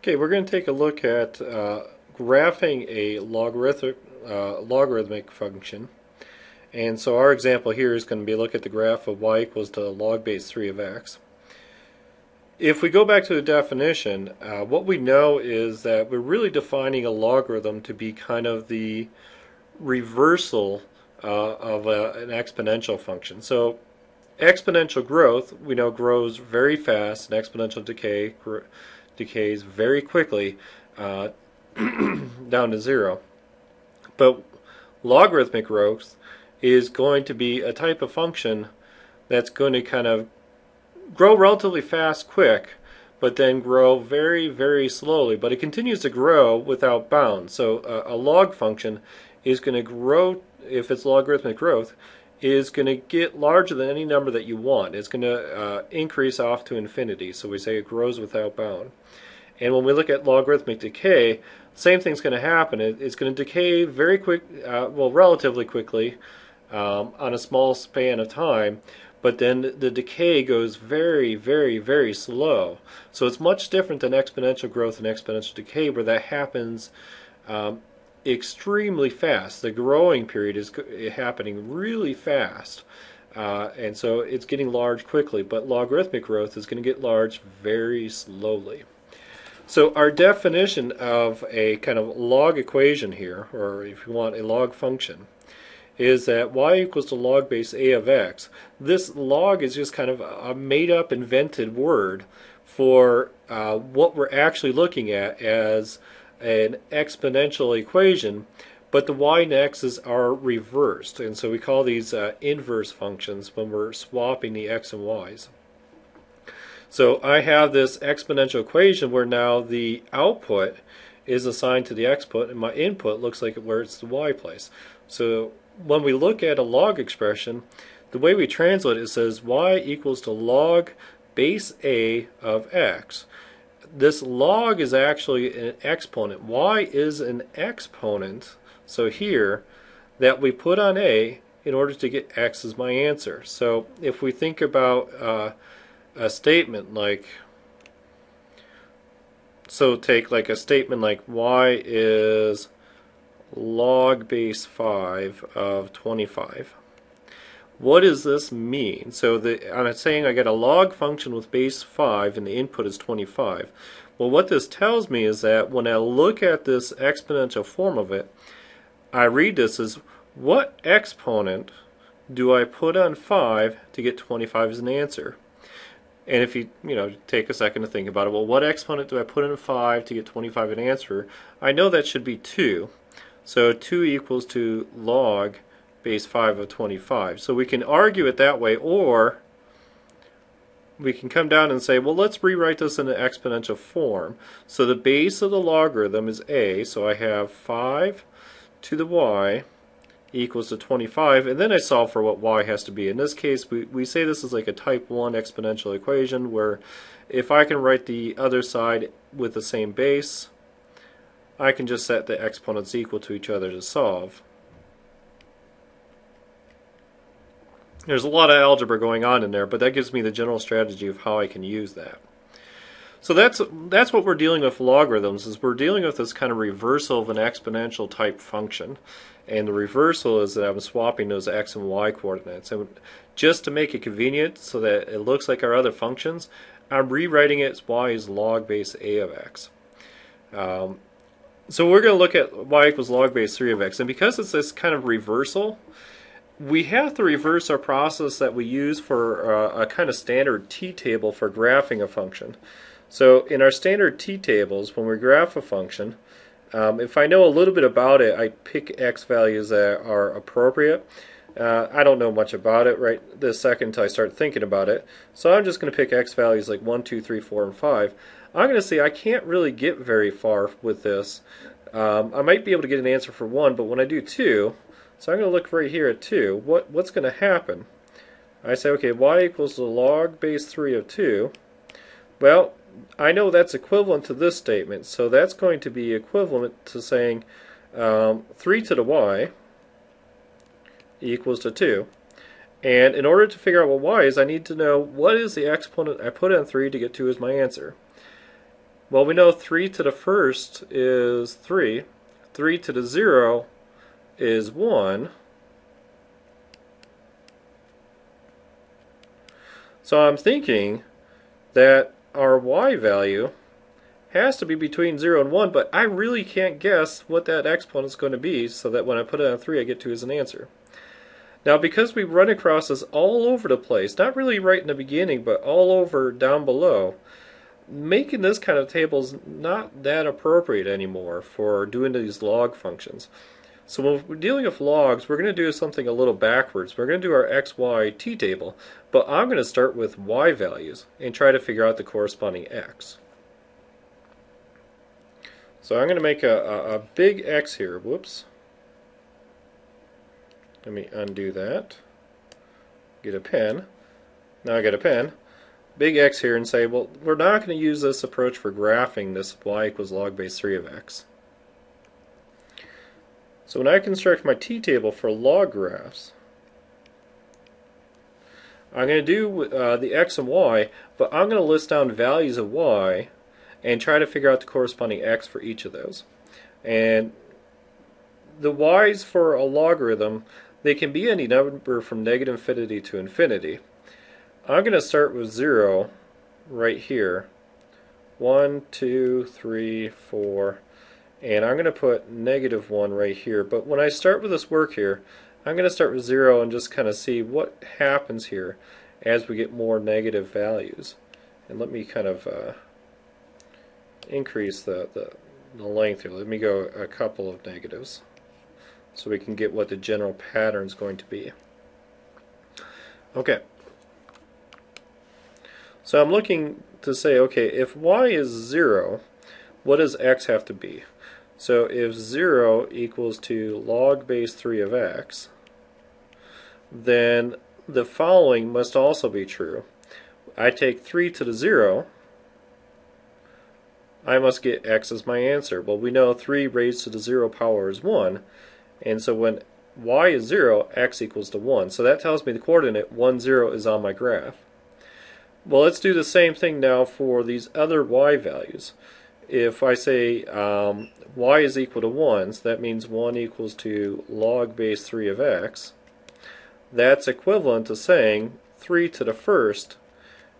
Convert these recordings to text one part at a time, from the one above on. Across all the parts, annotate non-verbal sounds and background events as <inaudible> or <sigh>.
Okay, we're going to take a look at uh, graphing a logarithmic, uh, logarithmic function. And so our example here is going to be look at the graph of y equals to log base 3 of x. If we go back to the definition, uh, what we know is that we're really defining a logarithm to be kind of the reversal uh, of a, an exponential function. So exponential growth, we know grows very fast, and exponential decay decays very quickly uh, <clears throat> down to zero. But logarithmic growth is going to be a type of function that's going to kind of grow relatively fast, quick, but then grow very, very slowly. But it continues to grow without bounds. So uh, a log function is going to grow, if it's logarithmic growth, is going to get larger than any number that you want. It's going to uh, increase off to infinity. So we say it grows without bound. And when we look at logarithmic decay, same thing's going to happen. It, it's going to decay very quick, uh, well, relatively quickly um, on a small span of time, but then the decay goes very, very, very slow. So it's much different than exponential growth and exponential decay, where that happens um, extremely fast. The growing period is happening really fast. Uh, and so it's getting large quickly, but logarithmic growth is going to get large very slowly. So our definition of a kind of log equation here, or if you want a log function, is that y equals to log base a of x. This log is just kind of a made up invented word for uh, what we're actually looking at as an exponential equation, but the y and x's are reversed. And so we call these uh, inverse functions when we're swapping the x and y's. So I have this exponential equation where now the output is assigned to the xput and my input looks like where it's the y place. So when we look at a log expression, the way we translate it says y equals to log base a of x. This log is actually an exponent. y is an exponent, so here, that we put on a in order to get x as my answer. So if we think about uh, a statement like so take like a statement like y is log base 5 of 25 what does this mean so the I'm saying I get a log function with base 5 and the input is 25 well what this tells me is that when I look at this exponential form of it I read this as what exponent do I put on 5 to get 25 as an answer and if you, you know, take a second to think about it, well, what exponent do I put in 5 to get 25 an answer? I know that should be 2. So 2 equals to log base 5 of 25. So we can argue it that way, or we can come down and say, well, let's rewrite this in an exponential form. So the base of the logarithm is a, so I have 5 to the y equals to 25 and then I solve for what y has to be. In this case we, we say this is like a type 1 exponential equation where if I can write the other side with the same base I can just set the exponents equal to each other to solve. There's a lot of algebra going on in there but that gives me the general strategy of how I can use that. So that's that's what we're dealing with logarithms is we're dealing with this kind of reversal of an exponential type function. And the reversal is that I'm swapping those x and y coordinates. And just to make it convenient so that it looks like our other functions, I'm rewriting it as y is log base a of x. Um, so we're going to look at y equals log base 3 of x. And because it's this kind of reversal, we have to reverse our process that we use for uh, a kind of standard t-table for graphing a function. So in our standard t-tables, when we graph a function, um, if I know a little bit about it, I pick x values that are appropriate. Uh, I don't know much about it right this second until I start thinking about it. So I'm just going to pick x values like 1, 2, 3, 4, and 5. I'm going to see I can't really get very far with this. Um, I might be able to get an answer for 1, but when I do 2, so I'm going to look right here at 2, what, what's going to happen? I say, okay, y equals the log base 3 of 2. Well, I know that's equivalent to this statement, so that's going to be equivalent to saying um, 3 to the y equals to 2. And in order to figure out what y is, I need to know what is the exponent I put in 3 to get 2 as my answer. Well, we know 3 to the first is 3. 3 to the 0 is 1. So I'm thinking that our y value has to be between 0 and 1, but I really can't guess what that exponent is going to be so that when I put it on 3 I get 2 as an answer. Now because we run across this all over the place, not really right in the beginning, but all over down below, making this kind of table is not that appropriate anymore for doing these log functions. So when we're dealing with logs, we're going to do something a little backwards. We're going to do our x, y, t table, but I'm going to start with y values and try to figure out the corresponding x. So I'm going to make a, a, a big X here. Whoops. Let me undo that. Get a pen. Now I got a pen. Big X here and say, well, we're not going to use this approach for graphing this y equals log base 3 of x. So when I construct my t-table for log graphs, I'm going to do uh, the x and y, but I'm going to list down values of y and try to figure out the corresponding x for each of those. And the y's for a logarithm, they can be any number from negative infinity to infinity. I'm going to start with 0 right here. 1, 2, 3, 4, and I'm going to put negative 1 right here. But when I start with this work here, I'm going to start with 0 and just kind of see what happens here as we get more negative values. And let me kind of uh, increase the, the, the length here. Let me go a couple of negatives so we can get what the general pattern is going to be. Okay. So I'm looking to say, okay, if y is 0, what does x have to be? So if 0 equals to log base 3 of x, then the following must also be true. I take 3 to the 0, I must get x as my answer. Well, we know 3 raised to the 0 power is 1, and so when y is 0, x equals to 1. So that tells me the coordinate 1, 0 is on my graph. Well, let's do the same thing now for these other y values. If I say um, y is equal to 1, so that means 1 equals to log base 3 of x, that's equivalent to saying 3 to the first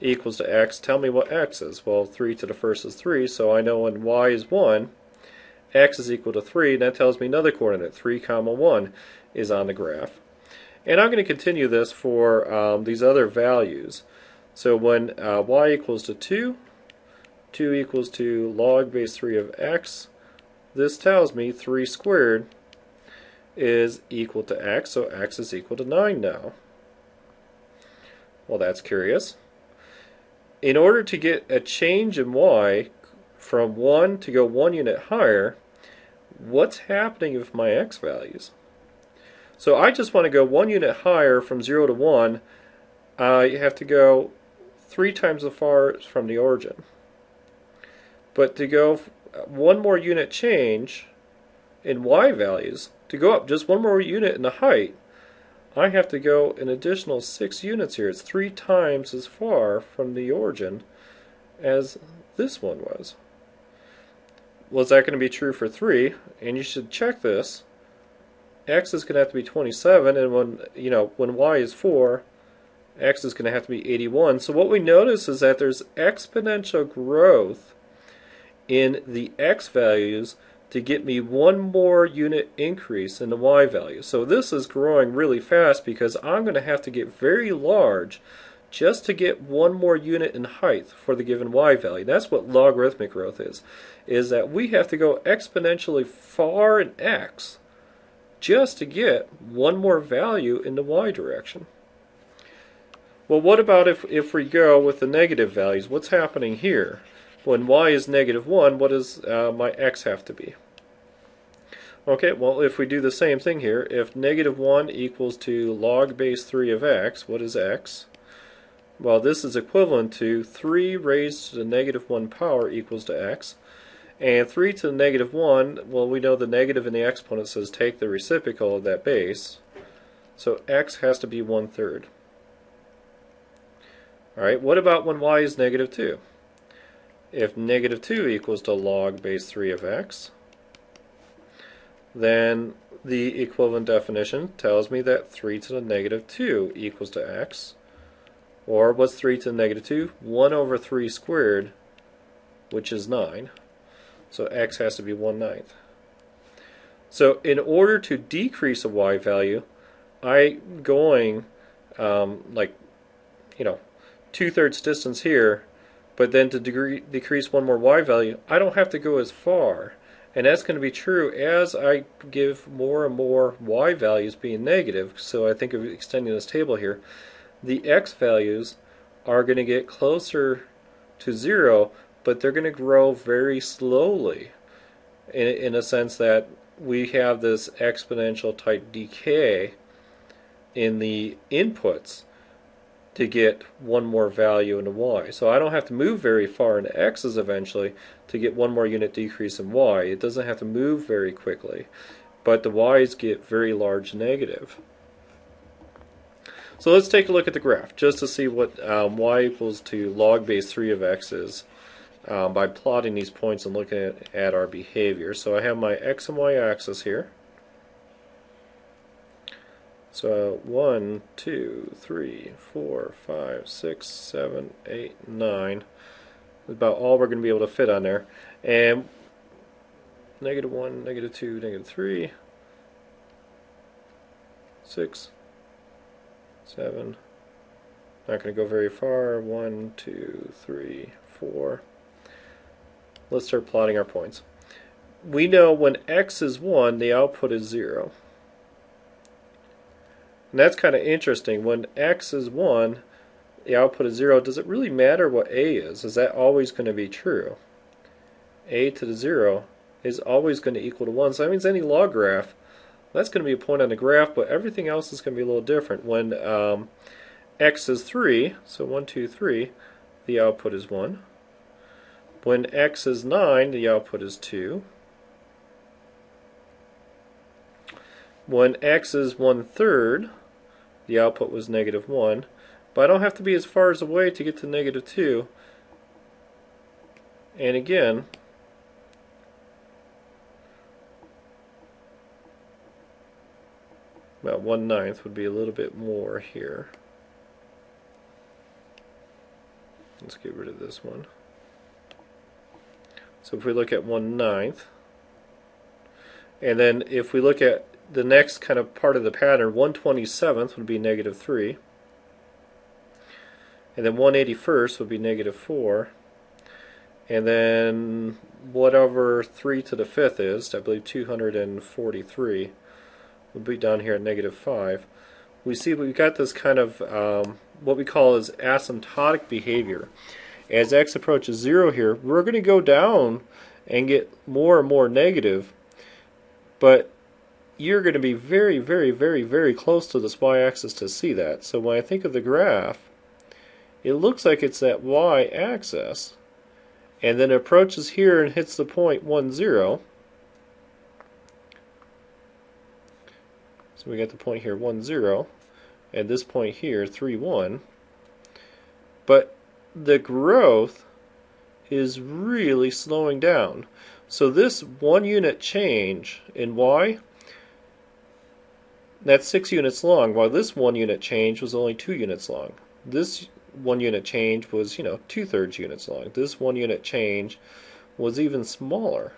equals to x, tell me what x is. Well, 3 to the first is 3, so I know when y is 1, x is equal to 3, and that tells me another coordinate, 3 comma 1, is on the graph. And I'm going to continue this for um, these other values. So when uh, y equals to 2, 2 equals to log base 3 of x, this tells me 3 squared is equal to x, so x is equal to 9 now. Well, that's curious in order to get a change in y from 1 to go 1 unit higher, what's happening with my x values? So I just want to go 1 unit higher from 0 to 1. I have to go 3 times as far from the origin. But to go one more unit change in y values, to go up just one more unit in the height, I have to go an additional 6 units here. It's 3 times as far from the origin as this one was. Well, is that going to be true for 3? And you should check this. x is going to have to be 27, and when, you know, when y is 4, x is going to have to be 81. So what we notice is that there's exponential growth in the x values to get me one more unit increase in the y value. So this is growing really fast because I'm going to have to get very large just to get one more unit in height for the given y value. That's what logarithmic growth is, is that we have to go exponentially far in x just to get one more value in the y direction. Well, what about if, if we go with the negative values? What's happening here? When y is negative 1, what does uh, my x have to be? Okay, well, if we do the same thing here, if negative 1 equals to log base 3 of x, what is x? Well, this is equivalent to 3 raised to the negative 1 power equals to x. And 3 to the negative 1, well, we know the negative in the exponent says take the reciprocal of that base. So x has to be 1 third. Alright, what about when y is negative 2? If negative 2 equals to log base 3 of x, then the equivalent definition tells me that 3 to the negative 2 equals to x. Or what's 3 to the negative 2? 1 over 3 squared, which is 9. So x has to be 1 ninth. So in order to decrease a y value, I'm going um, like, you know, two-thirds distance here, but then to decrease one more y value, I don't have to go as far. And that's going to be true as I give more and more y values being negative. So I think of extending this table here. The x values are going to get closer to zero, but they're going to grow very slowly in, in a sense that we have this exponential type decay in the inputs to get one more value in y. So I don't have to move very far into x's eventually to get one more unit decrease in y. It doesn't have to move very quickly, but the y's get very large negative. So let's take a look at the graph just to see what um, y equals to log base 3 of x is um, by plotting these points and looking at, at our behavior. So I have my x and y axis here. So 1, 2, 3, 4, 5, 6, 7, 8, 9. About all we're going to be able to fit on there. And negative 1, negative 2, negative 3, 6, 7. Not going to go very far. 1, 2, 3, 4. Let's start plotting our points. We know when x is 1, the output is 0. And that's kind of interesting. When x is 1, the output is 0. Does it really matter what a is? Is that always going to be true? a to the 0 is always going to equal to 1. So that means any log graph, that's going to be a point on the graph, but everything else is going to be a little different. When um, x is 3, so 1, 2, 3, the output is 1. When x is 9, the output is 2. When x is 1 third, the output was negative 1. But I don't have to be as far as away to get to negative 2. And again, about 1 ninth would be a little bit more here. Let's get rid of this one. So if we look at 1 ninth, and then if we look at the next kind of part of the pattern, 127th would be negative 3. And then 181st would be negative 4. And then whatever 3 to the 5th is, I believe 243, would be down here at negative 5. We see we've got this kind of um, what we call is asymptotic behavior. As x approaches 0 here, we're going to go down and get more and more negative. But you're going to be very, very, very, very close to this y-axis to see that. So when I think of the graph, it looks like it's that y-axis, and then approaches here and hits the point 1, 0. So we got the point here 1, 0, and this point here 3, 1. But the growth is really slowing down. So this one unit change in y that's six units long, while this one unit change was only two units long. This one unit change was, you know, two-thirds units long. This one unit change was even smaller.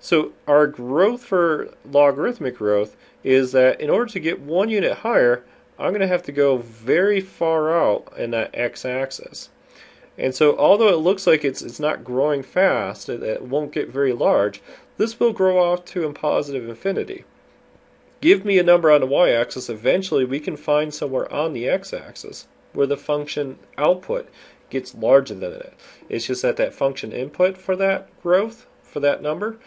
So our growth for logarithmic growth is that in order to get one unit higher, I'm going to have to go very far out in that x-axis. And so although it looks like it's, it's not growing fast, it, it won't get very large, this will grow off to a positive infinity. Give me a number on the y-axis, eventually we can find somewhere on the x-axis where the function output gets larger than it. It's just that that function input for that growth, for that number,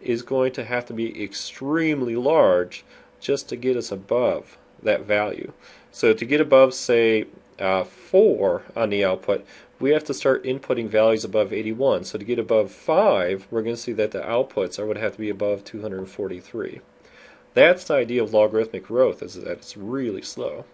is going to have to be extremely large just to get us above that value. So to get above, say, uh, 4 on the output, we have to start inputting values above 81. So to get above 5, we're going to see that the outputs are going to have to be above 243. That's the idea of logarithmic growth, is that it's really slow.